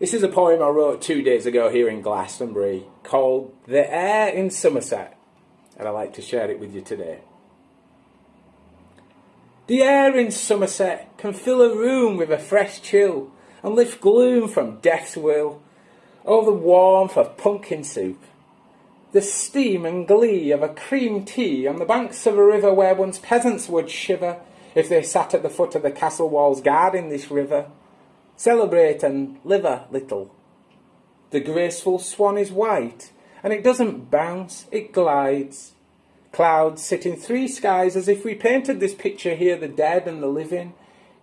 This is a poem I wrote two days ago here in Glastonbury called The Air in Somerset, and I'd like to share it with you today. The air in Somerset can fill a room with a fresh chill and lift gloom from death's will. Oh, the warmth of pumpkin soup, the steam and glee of a cream tea on the banks of a river where once peasants would shiver if they sat at the foot of the castle walls guarding this river. Celebrate and live a little. The graceful swan is white, and it doesn't bounce, it glides. Clouds sit in three skies as if we painted this picture here, the dead and the living,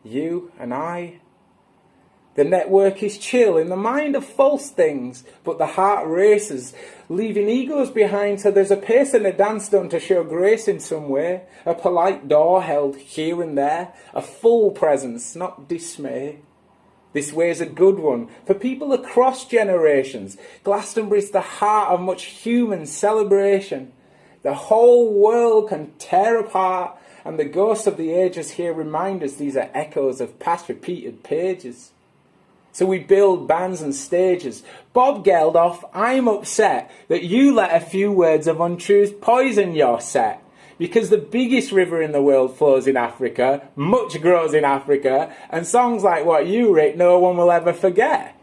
you and I. The network is chill in the mind of false things, but the heart races, leaving egos behind, so there's a pace and a dance done to show grace in some way, a polite door held here and there, a full presence, not dismay. This way is a good one for people across generations. Glastonbury is the heart of much human celebration. The whole world can tear apart, and the ghosts of the ages here remind us these are echoes of past repeated pages. So we build bands and stages. Bob Geldof, I'm upset that you let a few words of untruth poison your set because the biggest river in the world flows in Africa, much grows in Africa, and songs like what you write no one will ever forget.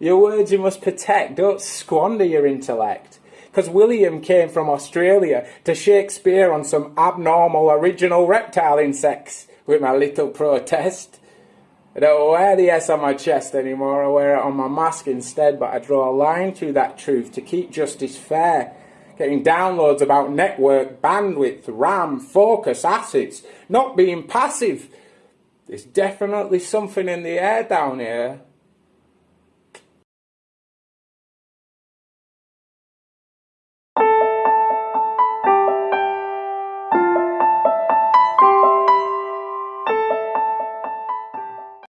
Your words you must protect, don't squander your intellect. Because William came from Australia to Shakespeare on some abnormal original reptile insects with my little protest. I don't wear the S on my chest anymore, I wear it on my mask instead, but I draw a line through that truth to keep justice fair getting downloads about network, bandwidth, RAM, focus, assets, not being passive. There's definitely something in the air down here